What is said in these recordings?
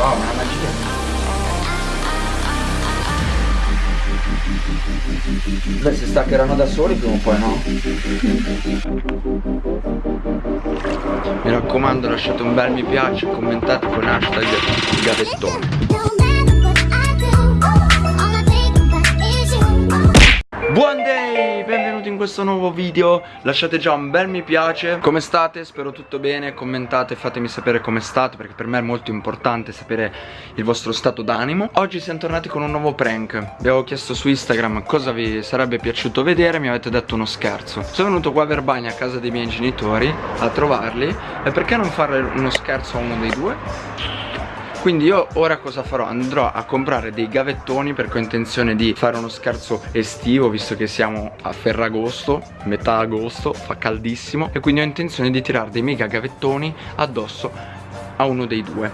Wow, una magia. Beh, si staccheranno da soli prima o poi, no? Mi raccomando, lasciate un bel mi piace, commentate con hashtag gavettone. Questo nuovo video Lasciate già un bel mi piace. Come state? Spero tutto bene. Commentate, fatemi sapere come state Perché per me è molto importante sapere il vostro stato d'animo. Oggi siamo tornati con un nuovo prank. Vi avevo chiesto su Instagram cosa vi sarebbe piaciuto vedere Mi avete detto uno scherzo. Sono venuto qua a Verbagna a casa dei miei genitori A trovarli E perché non fare uno scherzo a uno dei due? Quindi io ora cosa farò? Andrò a comprare dei gavettoni perché ho intenzione di fare uno scherzo estivo Visto che siamo a Ferragosto, metà agosto, fa caldissimo E quindi ho intenzione di tirare dei mega gavettoni addosso a uno dei due.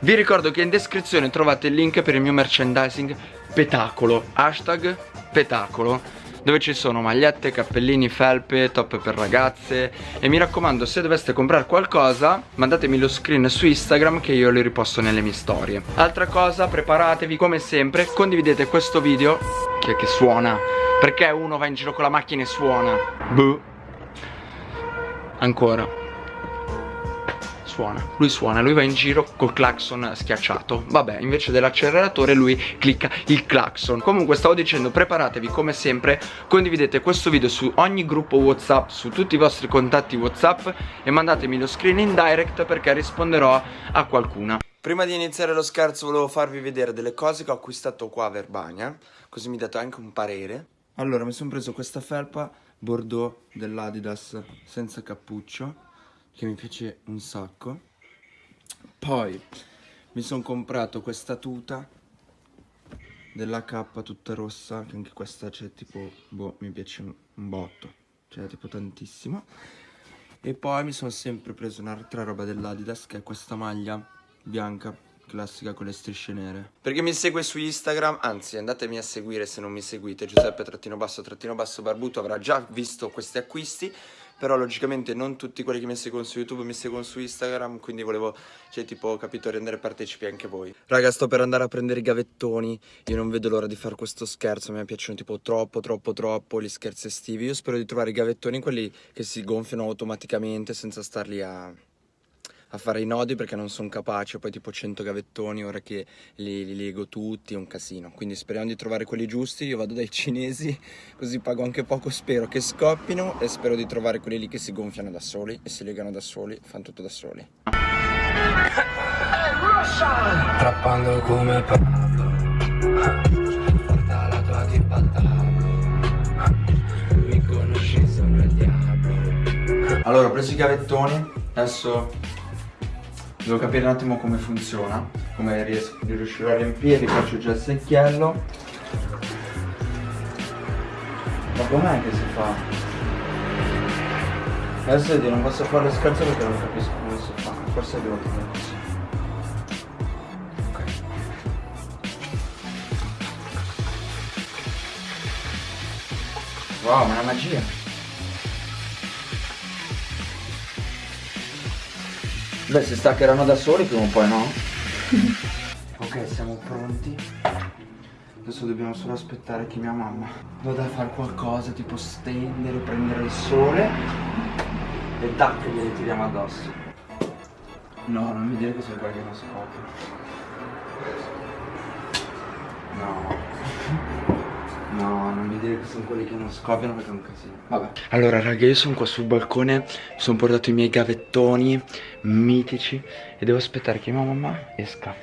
Vi ricordo che in descrizione trovate il link per il mio merchandising Petacolo. Hashtag Petacolo dove ci sono magliette, cappellini, felpe, top per ragazze. E mi raccomando se doveste comprare qualcosa mandatemi lo screen su Instagram che io li riposto nelle mie storie. Altra cosa preparatevi come sempre condividete questo video. Che, che suona? Perché uno va in giro con la macchina e suona? Buh. ancora suona. Lui suona, lui va in giro col clacson schiacciato. Vabbè, invece dell'acceleratore lui clicca il clacson. Comunque stavo dicendo, preparatevi come sempre Condividete questo video su ogni gruppo Whatsapp Su tutti i vostri contatti Whatsapp E mandatemi lo screen in direct perché risponderò a qualcuna. Prima di iniziare lo scherzo volevo farvi vedere delle cose che ho acquistato qua a Verbania Così mi date anche un parere. Allora mi sono preso questa felpa Bordeaux dell'Adidas senza cappuccio che mi piace un sacco. Poi mi sono comprato questa tuta della K tutta rossa che anche questa c'è tipo boh mi piace un, un botto cioè tipo tantissimo. E poi mi sono sempre preso un'altra roba dell'Adidas che è questa maglia bianca classica con le strisce nere. Perché mi segue su Instagram anzi andatemi a seguire se non mi seguite Giuseppe trattino basso trattino basso barbuto avrà già visto questi acquisti però logicamente non tutti quelli che mi seguono su YouTube mi seguono su Instagram, quindi volevo, cioè tipo, capito, rendere partecipi anche voi. Raga, sto per andare a prendere i gavettoni, io non vedo l'ora di fare questo scherzo, mi piacciono tipo troppo, troppo, troppo gli scherzi estivi. Io spero di trovare i gavettoni, quelli che si gonfiano automaticamente senza starli a a fare i nodi perché non sono capace, poi tipo 100 gavettoni, ora che li, li lego tutti, è un casino. Quindi speriamo di trovare quelli giusti, io vado dai cinesi, così pago anche poco, spero che scoppino e spero di trovare quelli lì che si gonfiano da soli e si legano da soli, fanno tutto da soli. Trappando come Pablo Porta la tua tipa al Mi conosci, sono il diavolo Allora ho preso i gavettoni Adesso Devo capire un attimo come funziona Come riesco, riuscirò a riempire Faccio già il secchiello. Ma com'è che si fa? Adesso vedi, non posso fare lo scherzo perché non capisco come si fa. Forse devo fare così. Ok. Wow, ma è una magia Beh, si staccheranno da soli prima o poi, no? ok, siamo pronti. Adesso dobbiamo solo aspettare che mia mamma vada a fare qualcosa, tipo stendere, prendere il sole e tac, glieli tiriamo addosso. No, non mi dire che sono quelli che non scoprono. No. No, non mi dire che sono quelli che non scoppiano perché è un casino. Vabbè. Allora raga io sono qua sul balcone Sono portato i miei gavettoni Mitici E devo aspettare che mia mamma esca.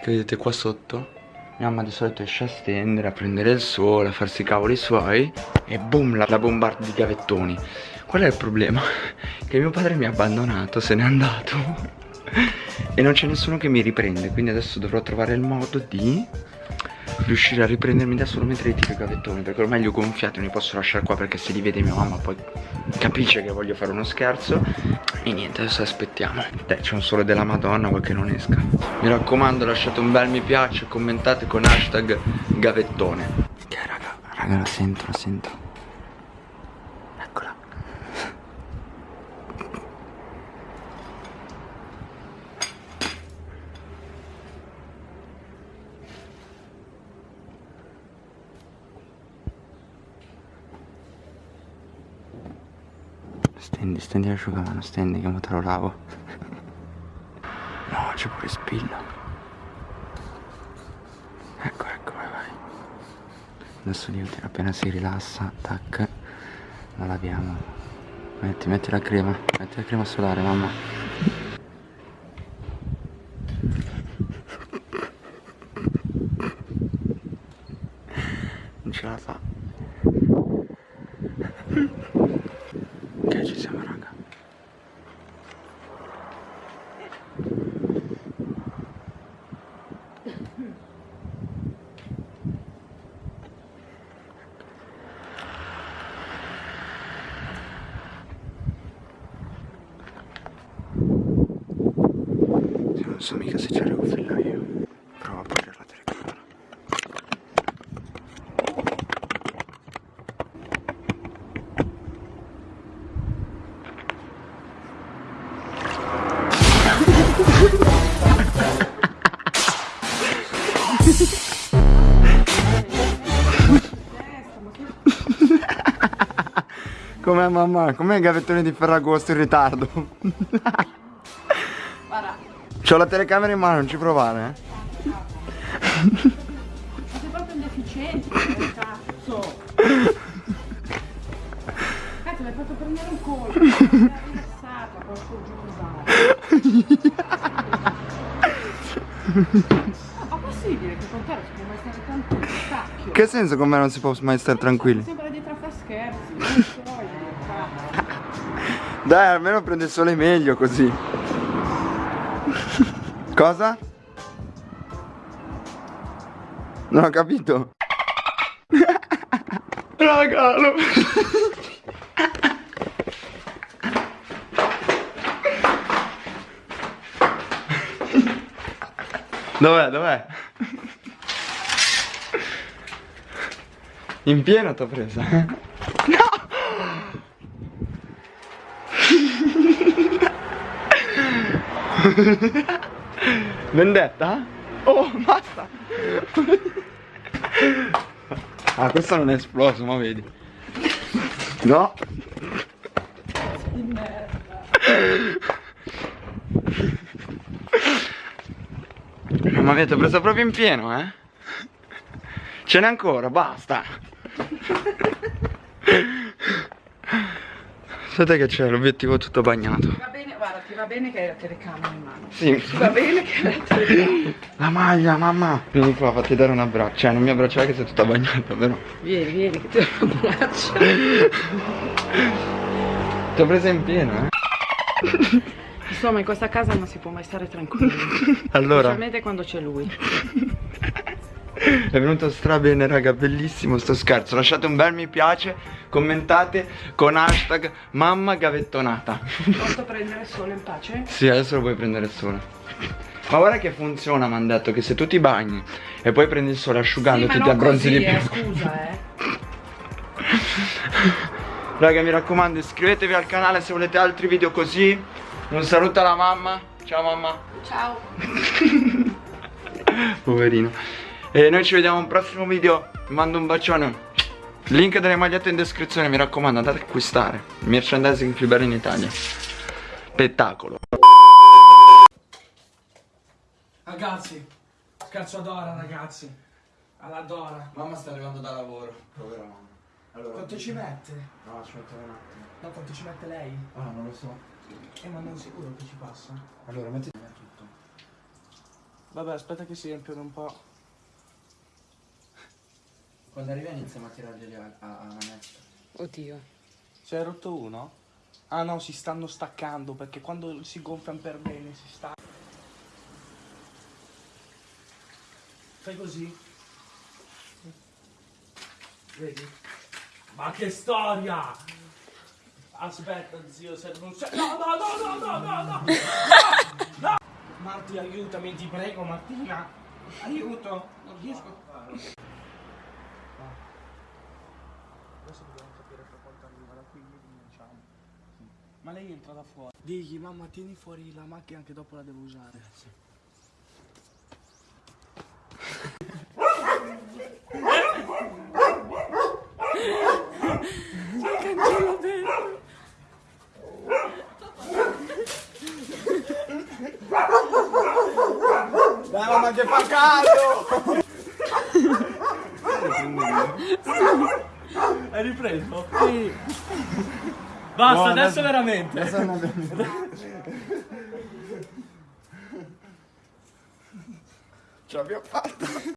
Che vedete qua sotto? Mia mamma di solito esce a stendere A prendere il sole A farsi i cavoli suoi E boom la, la bombarda di gavettoni. Qual è il problema? Che mio padre mi ha abbandonato Se n'è andato. E non c'è nessuno che mi riprende Quindi adesso dovrò trovare il modo di riuscire a riprendermi da solo mentre tiro i gavettoni perché ormai li ho gonfiati non li posso lasciare qua perché se li vede mia mamma poi capisce che voglio fare uno scherzo. E niente adesso aspettiamo. Dai c'è un sole della madonna vuoi che non esca. Mi raccomando lasciate un bel mi piace commentate con hashtag gavettone. Ok raga raga la sento la sento Stendi, stendi l'asciugamano, stendi che mo te lo lavo. No, c'è pure spillo. Ecco, ecco, vai, vai. Adesso niente, appena si rilassa, tac, la laviamo. Metti, metti la crema, metti la crema solare, mamma. Non ce la fa. Ok, ci siamo, raga. Non so mica se ci arrivo fin. Com'è mamma? Com'è il gavettone di Ferragosto in ritardo? Guarda, C'ho la telecamera in mano, non ci provare, eh? ma sei proprio un deficiente, cazzo. Cazzo, mi hai fatto prendere un colpo. Mi rilassata, porco Ma possibile che con te non si può mai stare tranquillo? Cacchio. Che senso con me non si può mai stare tranquilli? Sembra dietro a fare scherzi. Non so io, cazzo. Dai, almeno prende il sole meglio così. Cosa? Non ho capito. Raga, lo... Dov'è, dov'è? In pieno t'ho presa. Vendetta? Oh, basta! Ah, questo non è esploso, ma vedi. No? Mamma mia, ti ho preso proprio in pieno, eh? Ce n'è ancora, basta! Aspetta che c'è, l'obiettivo tutto bagnato. Guarda, ti va bene che hai la telecamera in mano. Sì. Ti va bene che hai la telecamera. La maglia, mamma! Vieni qua, fatti dare un abbraccio. Cioè, non mi abbracciare che sei tutta bagnata, però. Vieni, vieni, che ti abbraccio. Ti ho presa in pieno, eh? Insomma, in questa casa non si può mai stare tranquilli. Allora, Specialmente quando c'è lui. È venuto stra bene, raga, bellissimo sto scherzo. Lasciate un bel mi piace, commentate con hashtag mamma gavettonata. Posso prendere solo in pace? Sì, adesso lo puoi prendere sole. Ma guarda che funziona, mi hanno detto che se tu ti bagni e poi prendi il sole asciugandoti sì, ti abbronzi così, di più. eh, scusa, eh. Raga mi raccomando iscrivetevi al canale se volete altri video così Un saluto alla mamma Ciao mamma Ciao. Poverino E noi ci vediamo a un prossimo video Vi mando un bacione Link delle magliette in descrizione Mi raccomando andate a acquistare Il merchandising più bello in Italia Spettacolo Ragazzi, scherzo adora ragazzi. All'adora. Mamma sta arrivando da lavoro Povera mamma allora, Quanto ci mette? No ci metto un attimo No, quanto ci mette lei? Ah non lo so Eh, ma non sicuro che ci passa. Allora metti tutto Vabbè, aspetta che si riempiono un po'. Quando arriva iniziamo a tirarglieli a, a, a manetta Oddio. Si è rotto uno? Ah no, si stanno staccando perché quando si gonfiano per bene si sta. Fai così. Vedi? Ma che storia! Aspetta, zio, se non c'è. No, no, no, no, no, no, no! No! Marti, aiutami, ti prego, Martina! Aiuto! Non riesco questo dobbiamo capire fra quanto arriva da qui, quindi diciamo. Ma lei entra da fuori. Digli, mamma, tieni fuori la macchina che dopo la devo usare. Sì. Dai mamma che fa caldo! Hai ripreso? Sì. Basta, adesso veramente. Ce l'abbiamo fatta.